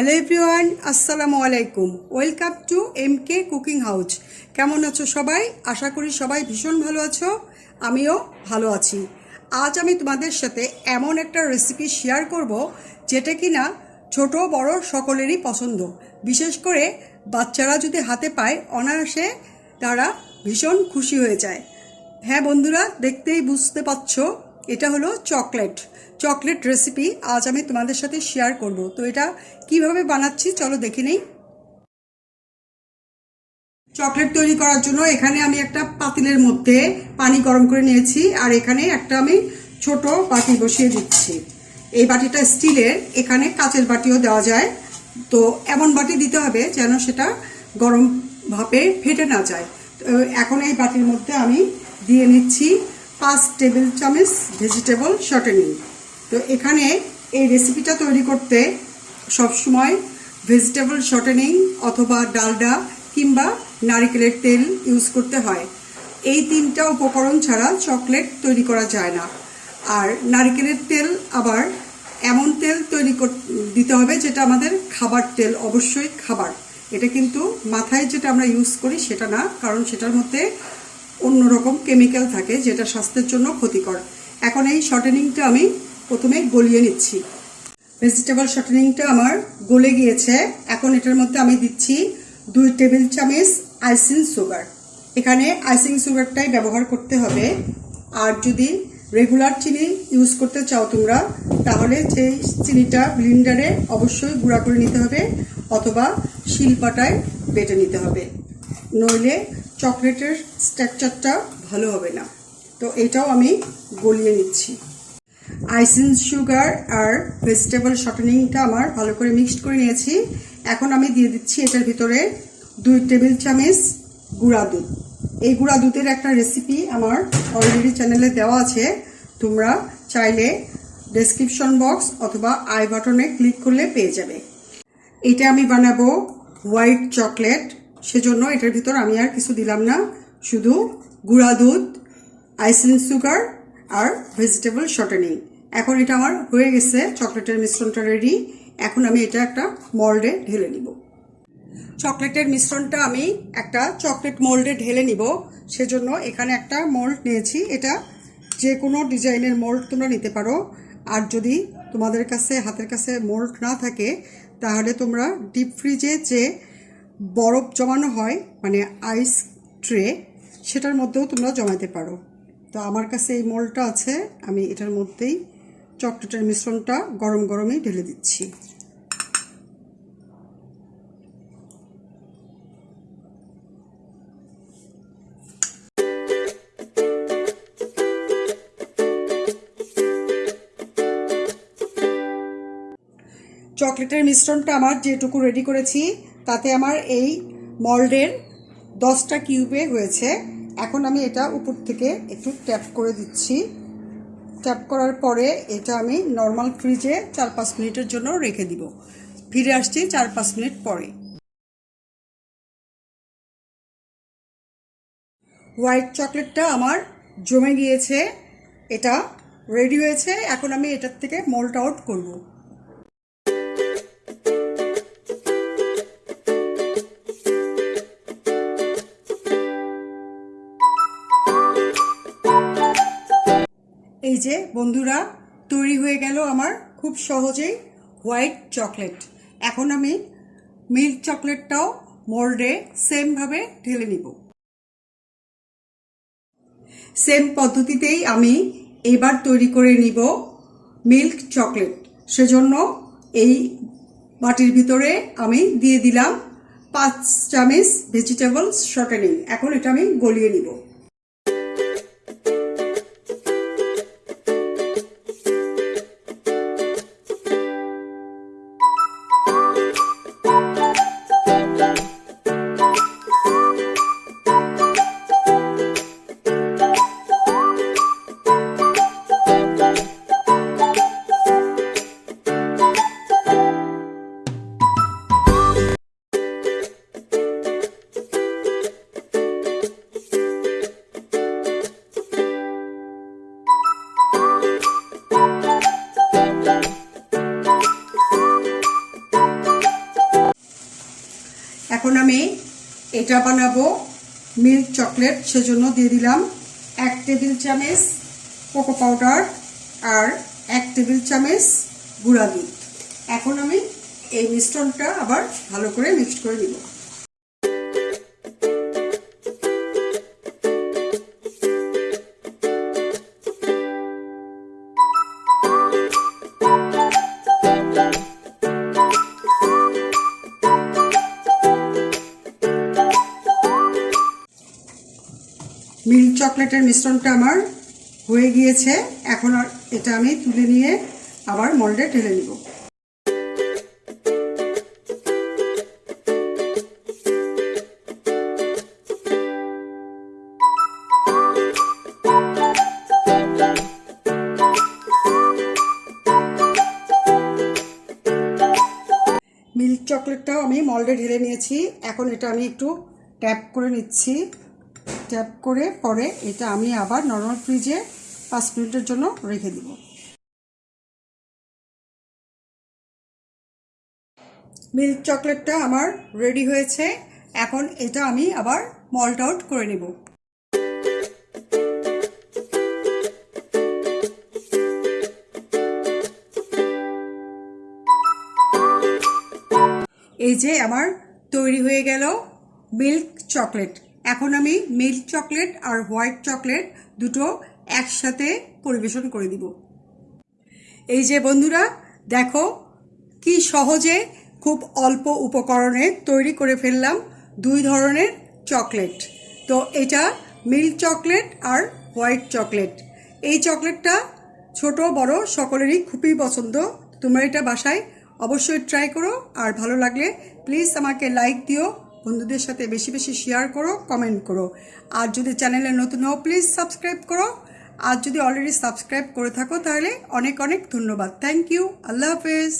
Hello everyone, আসসালামু আলাইকুম। Welcome to M K cooking house. কেমন আছো সবাই? আশা করি সবাই ভীষণ ভালো আছো, আমিও ভালো আছি। আজ আমি তোমাদের সাথে এমন একটা রেসিপি শেয়ার করব যেটা কি না ছোট, বড় সকলেরই পছন্দ। বিশেষ করে বাচ্চারা যদি হাতে পায়, অনায়াসে তারা ভীষণ খুশি হয়ে যায়। হ্যাঁ বন্ধুরা, দেখতেই বুঝতে পারছ এটা হলো চকলেট। চকলেট রেসিপি আজ আমি তোমাদের সাথে শেয়ার করব। তো এটা কীভাবে বানাচ্ছি চলো দেখে নেই। চকলেট তৈরি করার জন্য এখানে আমি একটা পাতিলের মধ্যে পানি গরম করে নিয়েছি আর এখানে একটা আমি ছোট বাটি বসিয়ে দিচ্ছি। এই বাটিটা স্টিলের, এখানে কাচের বাটিও দেওয়া যায়। তো এমন বাটি দিতে হবে যেন সেটা গরম ভাপে ফেটে না যায়। তো এখন এই বাটির মধ্যে আমি দিয়ে নিচ্ছি পাঁচ টেবিল চামচ ভেজিটেবল শর্টেনিং তো এখানে এই রেসিপিটা তৈরি করতে সবসময় ভেজিটেবল শর্টেনিং অথবা ডালডা কিংবা নারিকেলের তেল ইউজ করতে হয়। এই তিনটা উপকরণ ছাড়া চকলেট তৈরি করা যায় না। আর নারিকেলের তেল আবার এমন তেল তৈরি দিতে হবে যেটা আমাদের খাবার তেল, অবশ্যই খাবার। এটা কিন্তু মাথায় যেটা আমরা ইউজ করি সেটা না, কারণ সেটার মধ্যে অন্যরকম কেমিক্যাল থাকে যেটা স্বাস্থ্যের জন্য ক্ষতিকর। এখন এই শর্টেনিংটা আমি প্রথমে গলিয়ে নিচ্ছি। ভেজিটেবল শর্টেনিংটা আমার গলে গিয়েছে। এখন এটার মধ্যে আমি দিচ্ছি দুই টেবিল চামচ আইসিং সুগার। এখানে আইসিং সুগারটাই ব্যবহার করতে হবে। আর যদি রেগুলার চিনি ইউজ করতে চাও তোমরা, তাহলে সেই চিনিটা ব্লিন্ডারে অবশ্যই গুঁড়া করে নিতে হবে অথবা শিলপাটায় বেটে নিতে হবে। নইলে চকলেটের স্ট্রাকচারটা ভালো হবে না। তো এটাও আমি গলিয়ে নিচ্ছি। আইসিং সুগার আর ভেজিটেবল শর্টেনিংটা আমার ভালো করে মিক্সড করে নিয়েছি। এখন আমি দিয়ে দিচ্ছি এটার ভিতরে দুই টেবিল চামচ গুঁড়া দুধ। এই গুঁড়া দুধের একটা রেসিপি আমার অলরেডি চ্যানেলে দেওয়া আছে। তোমরা চাইলে ডেসক্রিপশন বক্স অথবা আই বাটনে ক্লিক করলে পেয়ে যাবে। এটা আমি বানাবো হোয়াইট চকলেট সেজন্য এটার ভিতর আমি আর কিছু দিলাম না। শুধু গুঁড়া দুধ আইসিং সুগার আর ভেজিটেবল শর্টেনিং। এখন এটা আমার হয়ে গেছে, চকলেটের মিশ্রণটা রেডি এখন আমি এটা একটা মল্ডে ঢেলে নিব। চকলেটের মিশ্রণটা আমি একটা চকলেট মোল্ডে ঢেলে নিব। সেজন্য এখানে একটা মোল্ড নিয়েছি। এটা যে কোনো ডিজাইনের মোল্ড তোমরা নিতে পারো। আর যদি তোমাদের কাছে, হাতের কাছে মোল্ড না থাকে, তাহলে তোমরা ডিপ ফ্রিজে যে বরফ জমানো হয় মানে আইস ট্রে সেটার মধ্যেও তোমরা জমাতে পারো। তো আমার কাছে এই মোলটা আছে, আমি এটার মধ্যেই চকলেটের মিশ্রণটা গরম গরমই ঢেলে দিচ্ছি। চকলেটের মিশ্রণটা আমার যেটুকু রেডি করেছি তাতে আমার এই মল্ডের দশটা কিউবে হয়েছে। এখন আমি এটা উপর থেকে একটু ট্যাপ করে দিচ্ছি। ট্যাপ করার পরে এটা আমি নর্মাল ফ্রিজে চার পাঁচ মিনিটের জন্য রেখে দিব। ফিরে আসছি চার পাঁচ মিনিট পরে। হোয়াইট চকলেটটা আমার জমে গিয়েছে। এটা রেডি হয়েছে। এখন আমি এটার থেকে মোল্ট আউট করব। এই যে, বন্ধুরা, তৈরি হয়ে গেল আমার খুব সহজেই হোয়াইট চকলেট। এখন আমি মিল্ক চকলেটটাও মোল্ডে সেমভাবে ঢেলে নিব। সেম পদ্ধতিতেই আমি এবার তৈরি করে নিব মিল্ক চকলেট। সেজন্য এই বাটির ভিতরে আমি দিয়ে দিলাম পাঁচ চামচ ভেজিটেবলস শর্টেনিং এখন এটা আমি গলিয়ে নিব। এখন আমি এটা বানাবো। মিল্ক চকলেট, সেজন্য দিয়ে দিলাম এক টেবিল চামচ কোকো পাউডার আর এক টেবিল চামচ গুঁড়া দুধ। এখন আমি এই মিশ্রণটা আবার ভালো করে মিক্সড করে নিব। মিল্ক মিশ্রণটা আমার হয়ে গিয়েছে। এখন আর এটা আমি তুলে নিয়ে আবার মোল্ডে ঢেলে নিব। মিল্ক চকলেটটাও আমি মল্ডে ঢেলে নিয়েছি। এখন এটা আমি একটু ট্যাপ করে নিচ্ছি। ট্যাপ করে পরে এটা আমি আবার নর্মাল ফ্রিজে পাঁচ মিনিটের জন্য রেখে দিব। মিল্ক চকলেটটা আমার রেডি হয়েছে। এখন এটা আমি আবার মল্ট আউট করে নেব। এই যে আমার তৈরি হয়ে গেল মিল্ক চকলেট এখন আমি মিল্ক চকলেট আর হোয়াইট চকলেট দুটো একসাথে পরিবেশন করে দিব। এই যে বন্ধুরা, দেখো কি সহজে খুব অল্প উপকরণে তৈরি করে ফেললাম দুই ধরনের চকলেট। তো এটা মিল্ক চকলেট আর হোয়াইট চকলেট। এই চকলেটটা ছোট, বড় সকলেরই খুবই পছন্দ। তোমরা এটা বাসায় অবশ্যই ট্রাই করো। আর ভালো লাগলে প্লিজ আমাকে লাইক দিও। বন্ধুদের সাথে বেশি বেশি শেয়ার করো কমেন্ট করো। আর যদি চ্যানেলে নতুন হও প্লিজ সাবস্ক্রাইব করো। আর যদি অলরেডি সাবস্ক্রাইব করে থাকো, তাহলে অনেক অনেক ধন্যবাদ। থ্যাংক ইউ আল্লাহ হাফেজ।